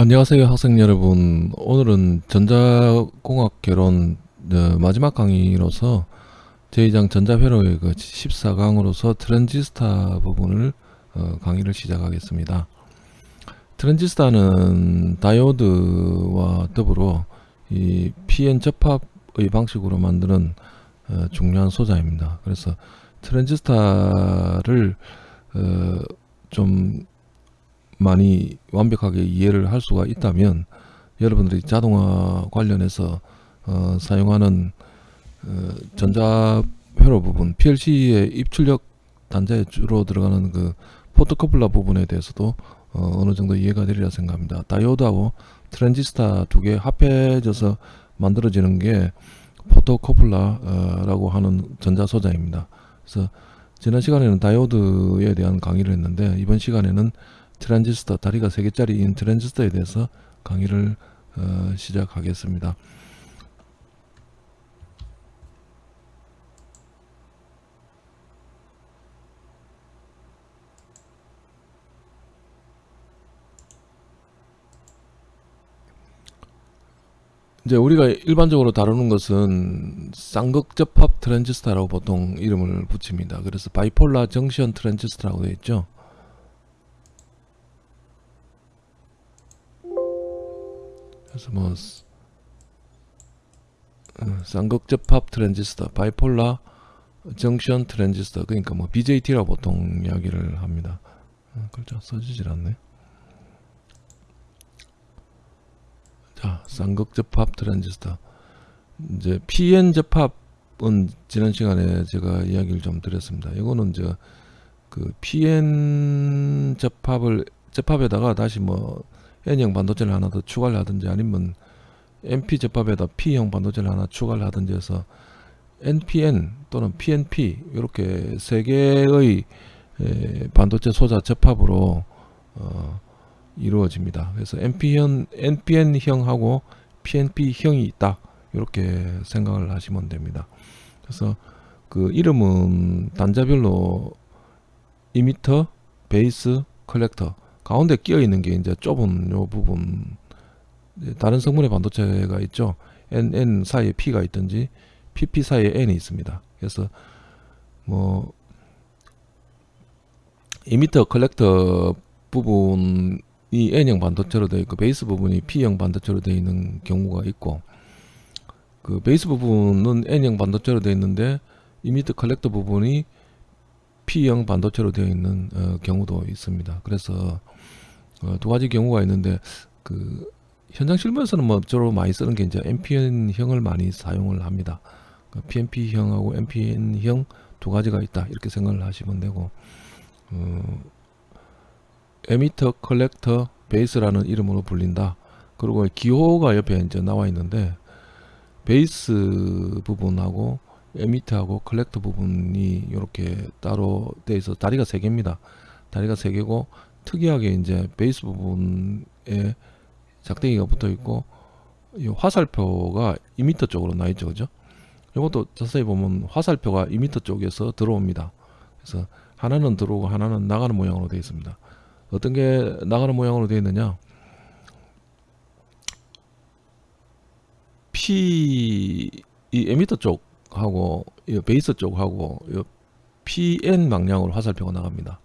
안녕하세요 학생 여러분. 오늘은 전자공학 개론 어, 마지막 강의로서 제2장 전자회로의 그 14강으로서 트랜지스타 부분을 어, 강의를 시작하겠습니다. 트랜지스타는 다이오드와 더불어 이 PN 접합의 방식으로 만드는 어, 중요한 소자입니다. 그래서 트랜지스타를 어, 좀 많이 완벽하게 이해를 할 수가 있다면 여러분들이 자동화 관련해서 어, 사용하는 어, 전자 회로 부분 PLC의 입출력 단자에 주로 들어가는 그 포토커플러 부분에 대해서도 어, 느 정도 이해가 되리라 생각합니다. 다이오드하고 트랜지스타 두개 합해져서 만들어지는 게 포토커플러라고 하는 전자소자입니다. 그래서 지난 시간에는 다이오드에 대한 강의를 했는데 이번 시간에는 트랜지스터 다리가 3개짜리인 트랜지스터에 대해서 강의를 어, 시작하겠습니다. 이제 우리가 일반적으로 다루는 것은 쌍극접합 트랜지스터라고 보통 이름을 붙입니다. 그래서 bipolar junction transistor라고 되어 있죠. 그래서 뭐 어, 쌍극접합 트랜지스터, bipolar junction transistor 그러니까 뭐 BJT라고 보통 이야기를 합니다. 어, 글자 써지질 않네. 자, 쌍극접합 트랜지스터. 이제 PN 접합은 지난 시간에 제가 이야기를 좀 드렸습니다. 이거는 이제 그 PN 접합을 접합에다가 다시 뭐 N형 반도체를 하나 더 추가를 하든지 아니면 NP 접합에다 P형 반도체를 하나 추가를 하든지 해서 NPN 또는 PNP 이렇게 세 개의 반도체 소자 접합으로 어, 이루어집니다. 그래서 NP형, NPN형하고 PNP형이 있다. 이렇게 생각을 하시면 됩니다. 그래서 그 이름은 단자별로 이미터, 베이스, 컬렉터 가운데 끼어 있는 게 이제 좁은 요 부분. 다른 성분의 반도체가 있죠. NN 사이에 P가 있든지 PP 사이에 N이 있습니다. 그래서 뭐 이미터 컬렉터 부분이 N형 반도체로 되어 있고 베이스 부분이 P형 반도체로 되어 있는 경우가 있고 그 베이스 부분은 N형 반도체로 되어 있는데 이미터 컬렉터 부분이 P형 반도체로 되어 있는 어, 경우도 있습니다. 그래서 어, 두 가지 경우가 있는데 그 현장 실무에서는 뭐 주로 많이 쓰는 게 이제 NPN형을 많이 사용을 합니다. 그 PNP형하고 NPN형 두 가지가 있다 이렇게 생각을 하시면 되고 어, 에미터 컬렉터 베이스라는 이름으로 불린다. 그리고 기호가 옆에 이제 나와 있는데 베이스 부분하고 에미터하고 컬렉터 부분이 이렇게 따로 돼 있어 다리가 세 개입니다. 다리가 세 개고 특이하게 이제 베이스 부분에 작대기가 붙어 있고 이 화살표가 이미터 쪽으로 나 있죠 그죠? 이것도 자세히 보면 화살표가 이미터 쪽에서 들어옵니다. 그래서 하나는 들어오고 하나는 나가는 모양으로 되어 있습니다. 어떤 게 나가는 모양으로 되어 있느냐? P 이 에미터 쪽 하고 이 베이스 쪽하고 이 PN 방향으로 화살표가 나갑니다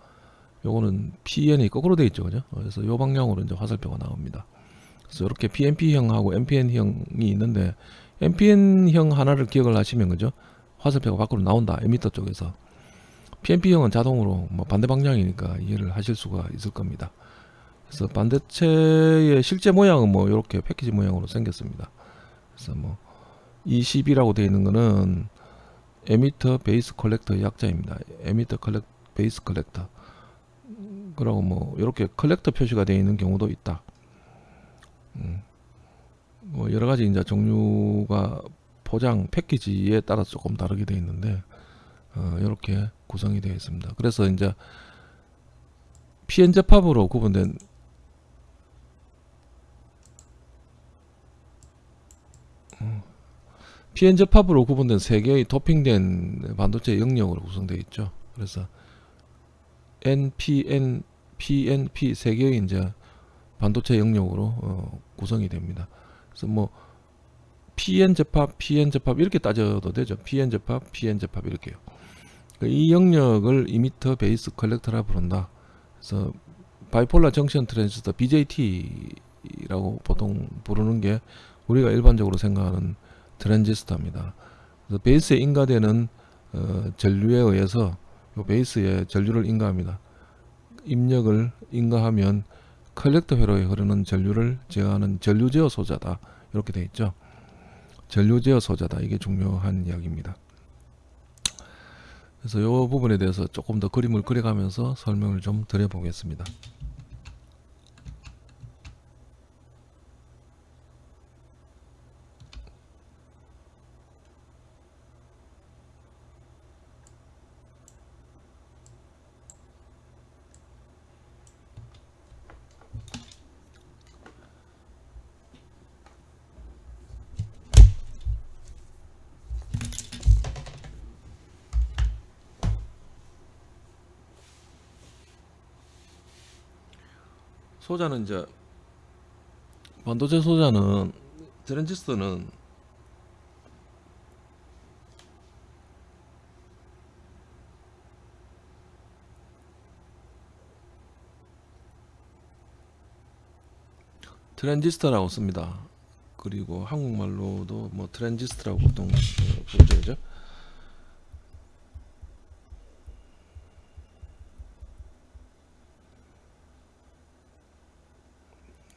요거는 PN이 거꾸로 되어 있죠. 그죠? 그래서 요 방향으로 이제 화살표가 나옵니다. 그래서 이렇게 PNP형하고 NPN형이 있는데 NPN형 하나를 기억을 하시면 그죠? 화살표가 밖으로 나온다. 에미터 쪽에서. PNP형은 자동으로 뭐 반대 방향이니까 이해를 하실 수가 있을 겁니다. 그래서 반도체의 실제 모양은 뭐 이렇게 패키지 모양으로 생겼습니다. 그래서 뭐 EBC라고 되어 있는 거는 에미터 베이스 컬렉터 약자입니다. 에미터 컬렉 베이스 컬렉터. 그리고 뭐 이렇게 컬렉터 표시가 되어 있는 경우도 있다. 음. 뭐 여러 가지 이제 종류가 포장 패키지에 따라 조금 다르게 되어 있는데 어, 이렇게 구성이 되어 있습니다. 그래서 이제 PN 접합으로 구분된 PN 어, 접합으로 구분된 세 개의 도핑된 반도체 영역으로 구성되어 있죠. 그래서 NPN, PNP 세 개의 이제 반도체 영역으로 어, 구성이 됩니다. 그래서 뭐 PN 접합, PN 접합 이렇게 따져도 되죠. PN 접합, PN 접합 이렇게요. 그 이 영역을 이미터 베이스 컬렉터라 부른다. 그래서 bipolar junction transistor BJT라고 보통 부르는 게 우리가 일반적으로 생각하는 트랜지스터입니다. 그래서 베이스에 인가되는 어, 전류에 의해서 요 베이스에 전류를 인가합니다. 입력을 인가하면 컬렉터 회로에 흐르는 전류를 제어하는 전류 제어 소자다. 이렇게 돼 있죠. 전류 제어 소자다. 이게 중요한 이야기입니다. 그래서 이 부분에 대해서 조금 더 그림을 그려가면서 설명을 좀 드려보겠습니다. 소자는 이제 반도체 소자는 트랜지스터는 트랜지스터라고 씁니다. 그리고 한국말로도 뭐 트랜지스터라고 보통 어, 부르죠,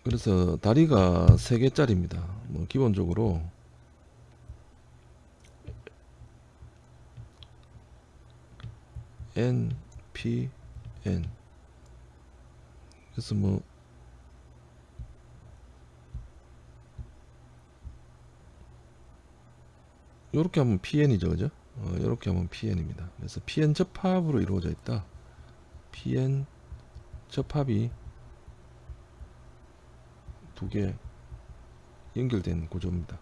그래서 다리가 세 개짜리입니다. 뭐 기본적으로 N, P, N. 그래서 뭐 요렇게 하면 PN이죠, 그죠? 어, 요렇게 하면 PN입니다. 그래서 PN 접합으로 이루어져 있다. PN 접합이 두 개 연결된 구조입니다.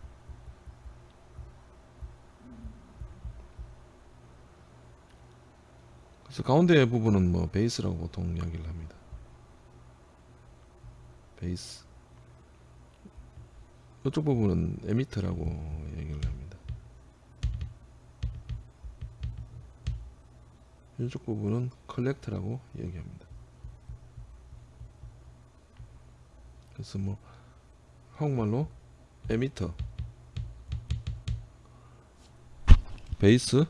그래서 가운데 부분은 뭐 베이스라고 보통 이야기를 합니다. 베이스. 이쪽 부분은 에미터라고 얘기를 합니다. 이쪽 부분은 컬렉터라고 얘기합니다. 그래서 뭐 한국말로 에미터 베이스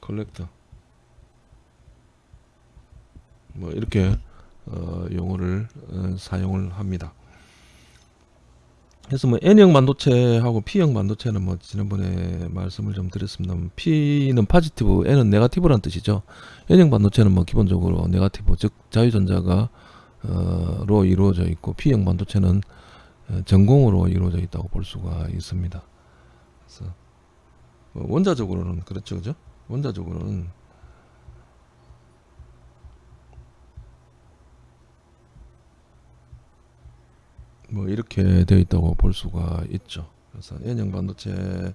컬렉터 뭐 이렇게 어, 용어를 어, 사용을 합니다. 그래서 뭐 N형 반도체하고 P형 반도체는 뭐 지난번에 말씀을 좀 드렸습니다. P는 positive, N은 negative라는 뜻이죠. N형 반도체는 뭐 기본적으로 네가티브, 즉 자유전자가 어, 로 이루어져 있고 P형 반도체는 어, 전공으로 이루어져 있다고 볼 수가 있습니다. 그래서 뭐 원자적으로는 그렇죠, 그죠? 원자적으로는 뭐 이렇게 되어 있다고 볼 수가 있죠. 그래서 N형 반도체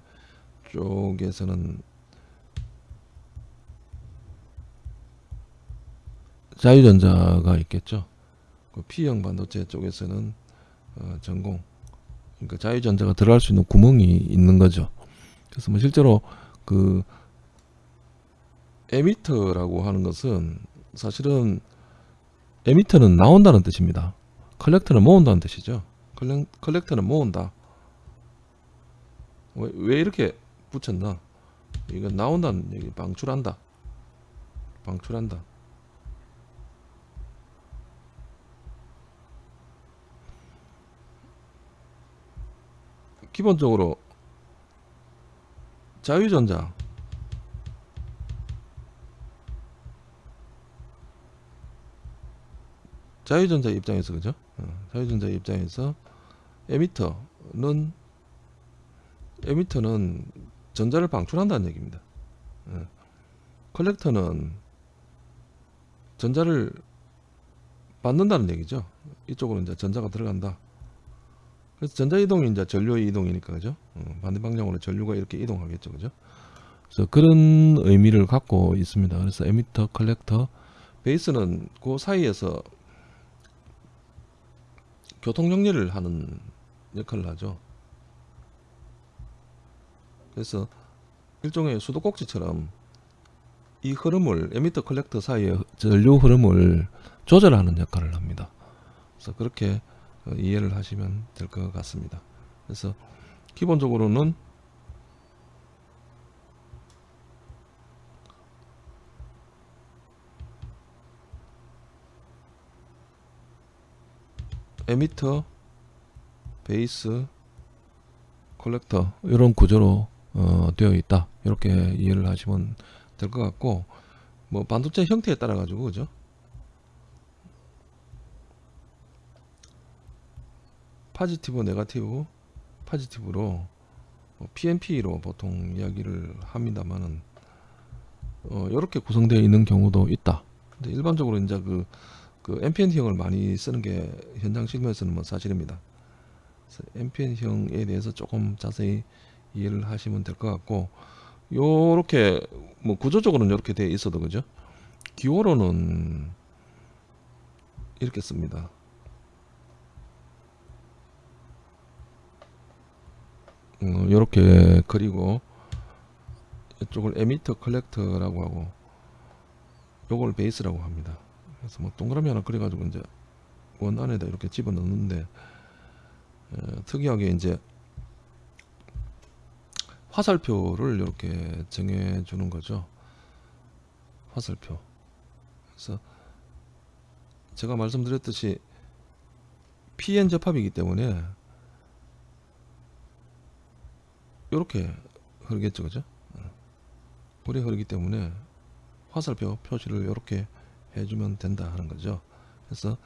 쪽에서는 자유전자가 있겠죠. 그 P형 반도체 쪽에서는 어, 전공, 그러니까 자유전자가 들어갈 수 있는 구멍이 있는 거죠. 그래서 뭐 실제로 그 에미터라고 하는 것은 사실은 에미터는 나온다는 뜻입니다. 컬렉터는 모은다는 뜻이죠. 컬렉, 컬렉터는 모은다. 왜, 왜 이렇게 붙였나? 이거 나온다는 얘기, 방출한다. 방출한다. 기본적으로 자유전자 자유전자 입장에서 그죠? 어, 자유전자 입장에서 에미터는 에미터는 전자를 방출한다는 얘기입니다. 어, 컬렉터는 전자를 받는다는 얘기죠. 이쪽으로 이제 전자가 들어간다. 그래서 전자 이동이 이제 전류의 이동이니까 그죠? 어, 반대 방향으로 전류가 이렇게 이동하겠죠, 그죠? 그래서 그런 의미를 갖고 있습니다. 그래서 에미터, 컬렉터, 베이스는 그 사이에서 교통 정리를 하는 역할을 하죠. 그래서 일종의 수도꼭지처럼 이 흐름을 에미터 컬렉터 사이의 전류 흐름을 조절하는 역할을 합니다. 그래서 그렇게 어, 이해를 하시면 될 것 같습니다. 그래서 기본적으로는 에미터, 베이스, 컬렉터 이런 구조로 어, 되어 있다. 이렇게 이해를 하시면 될 것 같고 뭐 반도체 형태에 따라 가지고 그죠? positive, negative, positive로 어, PNP로 보통 이야기를 합니다만은 어, 이렇게 구성되어 있는 경우도 있다. 근데 일반적으로 이제 그, 그 NPN형을 많이 쓰는 게 현장 실무에서는 뭐 사실입니다. 그래서 NPN형에 대해서 조금 자세히 이해를 하시면 될 것 같고 요렇게 뭐 구조적으로는 이렇게 되어 있어도 그죠? 기호로는 이렇게 씁니다. 음, 요렇게 그리고 이쪽을 에미터 컬렉터라고 하고 요걸 베이스라고 합니다. 그래서 뭐 동그라미 하나 그려가지고 이제 원 안에다 이렇게 집어 넣는데 어, 특이하게 이제 화살표를 이렇게 정해 주는 거죠. 화살표. 그래서 제가 말씀드렸듯이 PN 접합이기 때문에 이렇게 흐르겠죠, 그죠? 불이 흐르기 때문에 화살표 표시를 이렇게 해주면 된다 하는 거죠. 그래서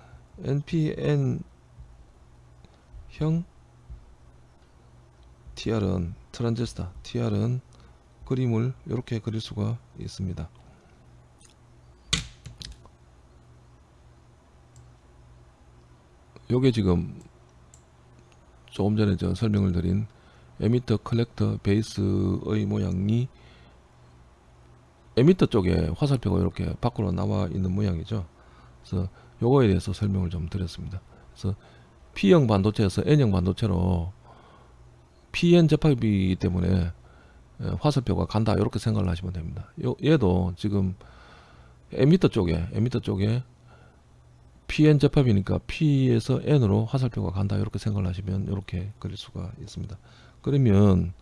NPN 형 TR은 트란지스타 TR은 그림을 이렇게 그릴 수가 있습니다. 요게 지금 조금 전에 저 설명을 드린 에미터 컬렉터 베이스의 모양이 에미터 쪽에 화살표가 이렇게 밖으로 나와 있는 모양이죠. 그래서 요거에 대해서 설명을 좀 드렸습니다. 그래서 P형 반도체에서 N형 반도체로 PN 접합이기 때문에 예, 화살표가 간다 이렇게 생각을 하시면 됩니다. 요, 얘도 지금 에미터 쪽에 에미터 쪽에 PN 접합이니까 P에서 N으로 화살표가 간다 이렇게 생각을 하시면 이렇게 그릴 수가 있습니다. 그러면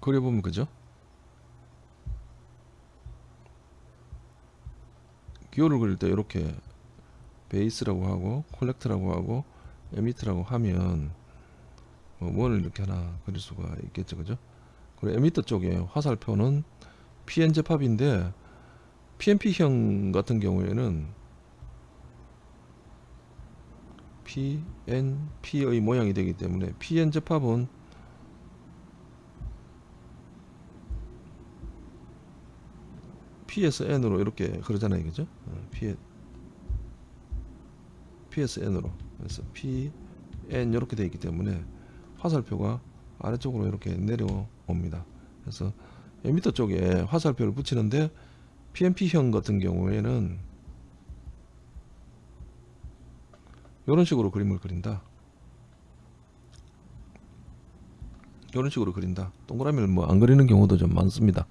그려보면 그죠? 기호를 그릴 때 이렇게 베이스라고 하고 콜렉트라고 하고 에미트라고 하면 뭐 원을 이렇게 하나 그릴 수가 있겠죠 그죠 그리고 에미터 쪽에 화살표는 PN 접합인데 PNP형 같은 경우에는 PNP의 모양이 되기 때문에 PN 접합은 P에서 N으로 이렇게 그러잖아요. 그죠? 어, P PSN으로. 그래서 PN 이렇게 되어 있기 때문에 화살표가 아래쪽으로 이렇게 내려옵니다. 그래서 에미터 쪽에 화살표를 붙이는데 PNP형 같은 경우에는 이런 식으로 그림을 그린다. 이런 식으로 그린다. 동그라미를 뭐 안 그리는 경우도 좀 많습니다.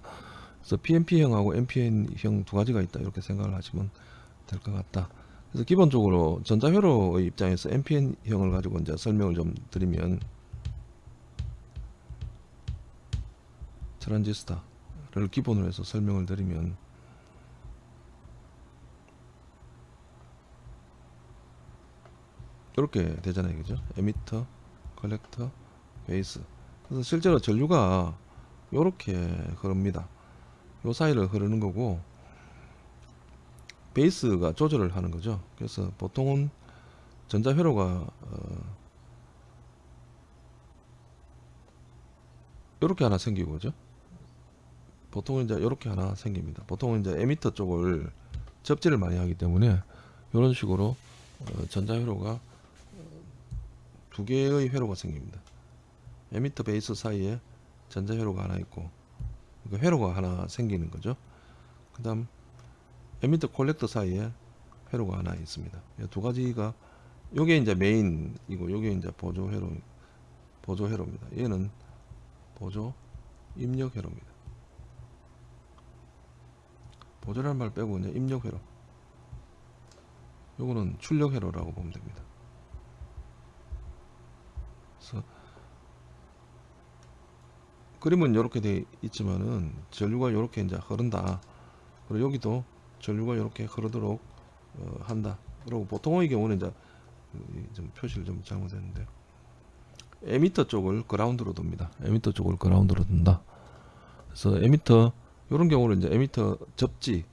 그래서 PNP형하고 NPN형 두 가지가 있다. 이렇게 생각을 하시면 될 것 같다. 그래서 기본적으로 전자회로의 입장에서 NPN형을 가지고 이제 설명을 좀 드리면 트란지스타를 기본으로 해서 설명을 드리면 이렇게 되잖아요 그죠 에미터 컬렉터 베이스 그래서 실제로 전류가 이렇게 흐릅니다 요 사이를 흐르는 거고 베이스가 조절을 하는 거죠. 그래서 보통은 전자회로가 어, 이렇게 하나 생기고 죠 보통은 이제 이렇게 하나 생깁니다. 보통은 이제 에미터 쪽을 접지를 많이 하기 때문에 이런 식으로 어, 전자회로가 두 개의 회로가 생깁니다. 에미터 베이스 사이에 전자 회로가 하나 있고 그 회로가 하나 생기는 거죠. 그 다음 에미터 콜렉터 사이에 회로가 하나 있습니다. 이두 가지가 요게 이제 메인이고 요게 이제 보조 회로 보조 회로입니다. 얘는 보조 입력 회로입니다. 보조라는 말 빼고 그냥 입력 회로. 요거는 출력 회로라고 보면 됩니다. 그래서 그림은 이렇게 돼 있지만은 전류가 이렇게 이제 흐른다. 그리고 여기도 전류가 이렇게 흐르도록 어, 한다. 그리고 보통의 경우는 이제 이- 좀 표시를 좀 잘못했는데 에미터 쪽을 그라운드로 둡니다. 에미터 쪽을 그라운드로 둔다. 그래서 에미터 이런 경우는 이제 에미터 접지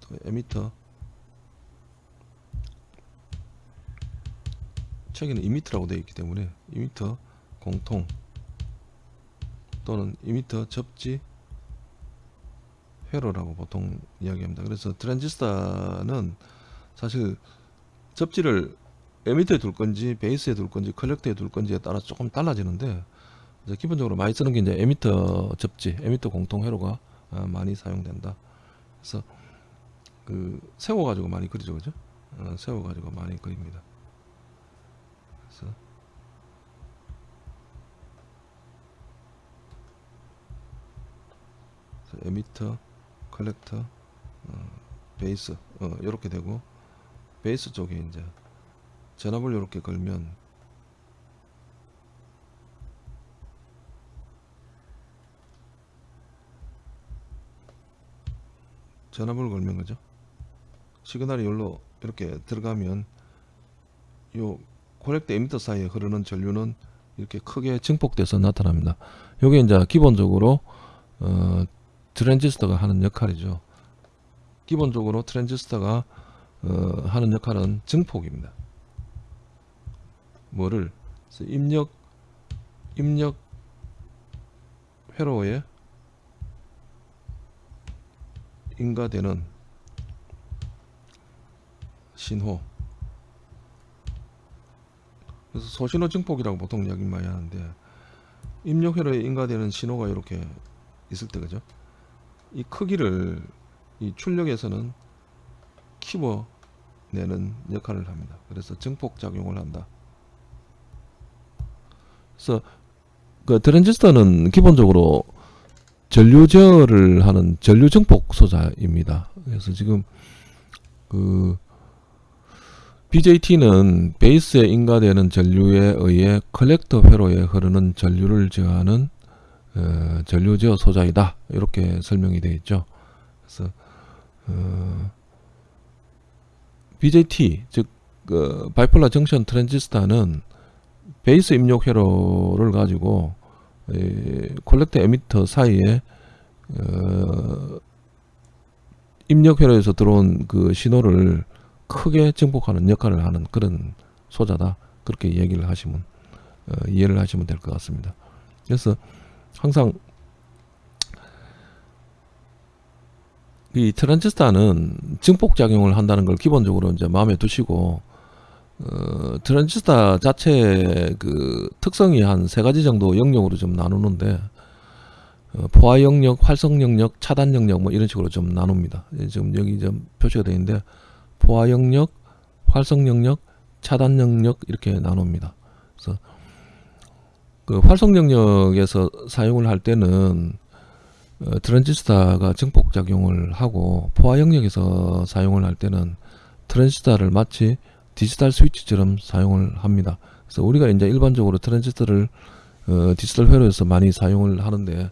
또 에미터 책에는 이미터라고 되어 있기 때문에 이미터 공통 또는 이미터 접지 회로라고 보통 이야기합니다. 그래서 트랜지스터는 사실 접지를 에미터에 둘 건지 베이스에 둘 건지 컬렉터에 둘 건지에 따라 조금 달라지는데 기본적으로 많이 쓰는 게 이제 에미터 접지, 에미터 공통 회로가 어, 많이 사용된다. 그래서 그 세워 가지고 많이 그리죠, 그죠? 어, 세워 가지고 많이 그립니다. 그래서 그래서 에미터, 컬렉터, 어, 베이스 어, 이렇게 되고 베이스 쪽에 이제 전압을 이렇게 걸면 전압을 걸면 그죠? 시그널이 여기로 이렇게 들어가면 요 코렉터 에미터 사이에 흐르는 전류는 이렇게 크게 증폭돼서 나타납니다. 요게 이제 기본적으로 어, 트랜지스터가 하는 역할이죠. 기본적으로 트랜지스터가 어, 하는 역할은 증폭입니다. 뭐를 입력 입력 회로에 인가되는 신호 그래서 소신호 증폭이라고 보통 이야기 많이 하는데 입력 회로에 인가되는 신호가 이렇게 있을 때 그죠 이 크기를 이 출력에서는 키워 내는 역할을 합니다 그래서 증폭 작용을 한다 그래서 그 트랜지스터는 기본적으로 전류 제어를 하는 전류 증폭 소자입니다. 그래서 지금 그 BJT는 베이스에 인가되는 전류에 의해 컬렉터 회로에 흐르는 전류를 제어하는 어, 전류 제어 소자이다. 이렇게 설명이 되어 있죠. 그래서 어, BJT 즉 그 바이폴라 정션 트랜지스터는 베이스 입력 회로를 가지고 이 콜렉터 에미터 사이에 어, 입력 회로에서 들어온 그 신호를 크게 증폭하는 역할을 하는 그런 소자다 그렇게 얘기를 하시면 어, 이해를 하시면 될 것 같습니다. 그래서 항상 이 트랜지스터는 증폭 작용을 한다는 걸 기본적으로 이제 마음에 두시고 어, 트랜지스터 자체 그 특성이 한 세 가지 정도 영역으로 좀 나누는데 어, 포화 영역, 활성 영역, 차단 영역 뭐 이런 식으로 좀 나눕니다. 예, 지금 여기 좀 표시가 되어 있는데 포화 영역, 활성 영역, 차단 영역 이렇게 나눕니다. 그래서 그 활성 영역에서 사용을 할 때는 어, 트랜지스터가 증폭 작용을 하고 포화 영역에서 사용을 할 때는 트랜지스터를 마치 디지털 스위치처럼 사용을 합니다. 그래서 우리가 이제 일반적으로 트랜지스터를 어, 디지털 회로에서 많이 사용을 하는데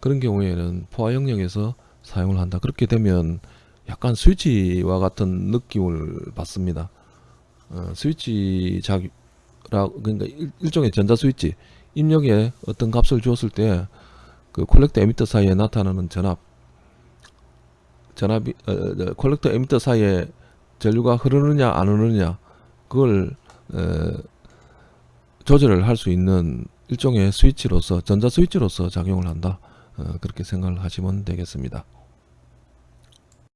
그런 경우에는 포화 영역에서 사용을 한다. 그렇게 되면 약간 스위치와 같은 느낌을 받습니다. 어, 스위치 작라 그러니까 일, 일종의 전자 스위치 입력에 어떤 값을 주었을 때 그 콜렉터 에미터 사이에 나타나는 전압 전압이 어, 어, 콜렉터 에미터 사이에 전류가 흐르느냐 안 흐르느냐 그걸 에, 조절을 할 수 있는 일종의 스위치로서 전자 스위치로서 작용을 한다 어, 그렇게 생각을 하시면 되겠습니다.